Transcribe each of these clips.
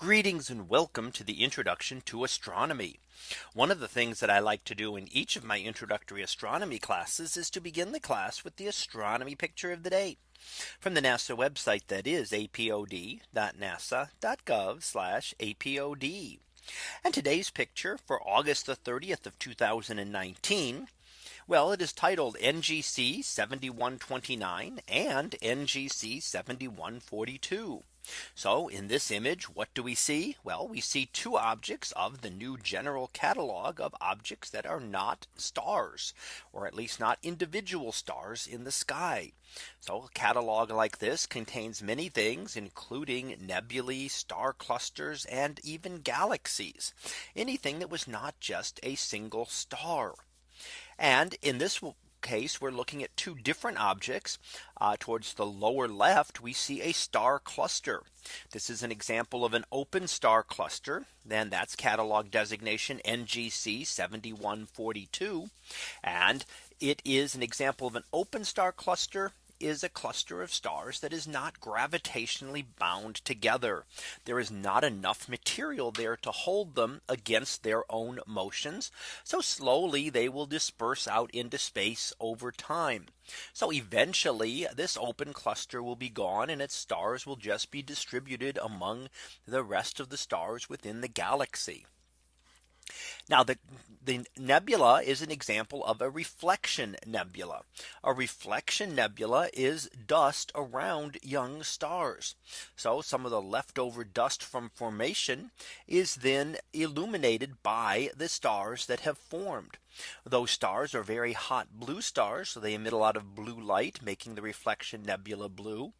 Greetings and welcome to the introduction to astronomy. One of the things that I like to do in each of my introductory astronomy classes is to begin the class with the astronomy picture of the day from the NASA website that is apod.nasa.gov apod. And today's picture for August the 30th of 2019. Well, it is titled NGC 7129 and NGC 7142. So in this image, what do we see? Well, we see two objects of the new general catalog of objects that are not stars, or at least not individual stars in the sky. So a catalog like this contains many things, including nebulae, star clusters, and even galaxies, anything that was not just a single star. And in this case, we're looking at two different objects. Uh, towards the lower left, we see a star cluster. This is an example of an open star cluster. Then that's catalog designation NGC 7142. And it is an example of an open star cluster is a cluster of stars that is not gravitationally bound together. There is not enough material there to hold them against their own motions. So slowly they will disperse out into space over time. So eventually this open cluster will be gone and its stars will just be distributed among the rest of the stars within the galaxy. Now the, the nebula is an example of a reflection nebula. A reflection nebula is dust around young stars. So some of the leftover dust from formation is then illuminated by the stars that have formed. Those stars are very hot blue stars. So they emit a lot of blue light, making the reflection nebula blue.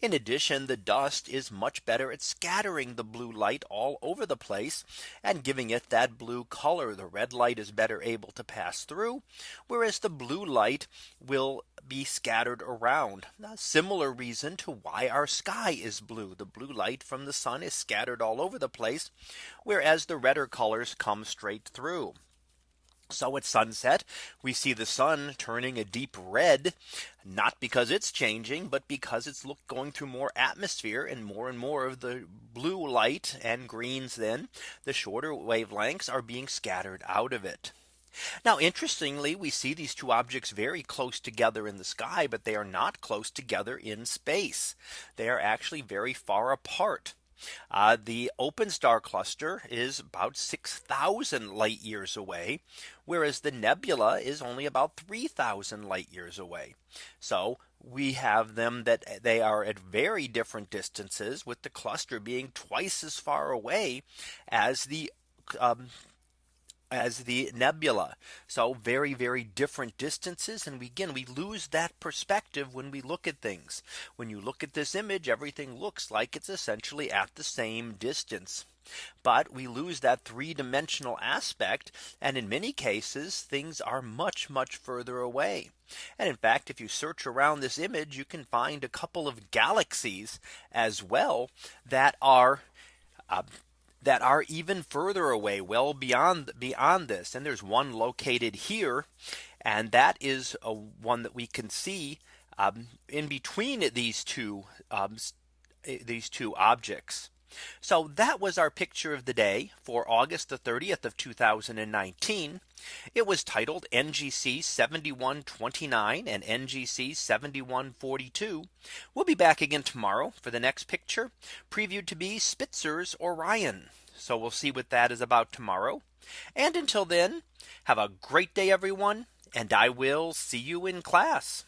In addition, the dust is much better at scattering the blue light all over the place and giving it that blue color. The red light is better able to pass through, whereas the blue light will be scattered around. A similar reason to why our sky is blue. The blue light from the sun is scattered all over the place, whereas the redder colors come straight through. So at sunset, we see the sun turning a deep red, not because it's changing, but because it's look going through more atmosphere and more and more of the blue light and greens then the shorter wavelengths are being scattered out of it. Now, interestingly, we see these two objects very close together in the sky, but they are not close together in space. They are actually very far apart. Uh, the open star cluster is about 6000 light years away, whereas the nebula is only about 3000 light years away. So we have them that they are at very different distances with the cluster being twice as far away as the um, as the nebula. So very, very different distances. And we, again, we lose that perspective when we look at things. When you look at this image, everything looks like it's essentially at the same distance. But we lose that three dimensional aspect. And in many cases, things are much, much further away. And in fact, if you search around this image, you can find a couple of galaxies as well that are uh, that are even further away well beyond beyond this and there's one located here and that is a one that we can see um, in between these two um, these two objects. So that was our picture of the day for August the 30th of 2019. It was titled NGC 7129 and NGC 7142. We'll be back again tomorrow for the next picture previewed to be Spitzer's Orion. So we'll see what that is about tomorrow. And until then, have a great day, everyone. And I will see you in class.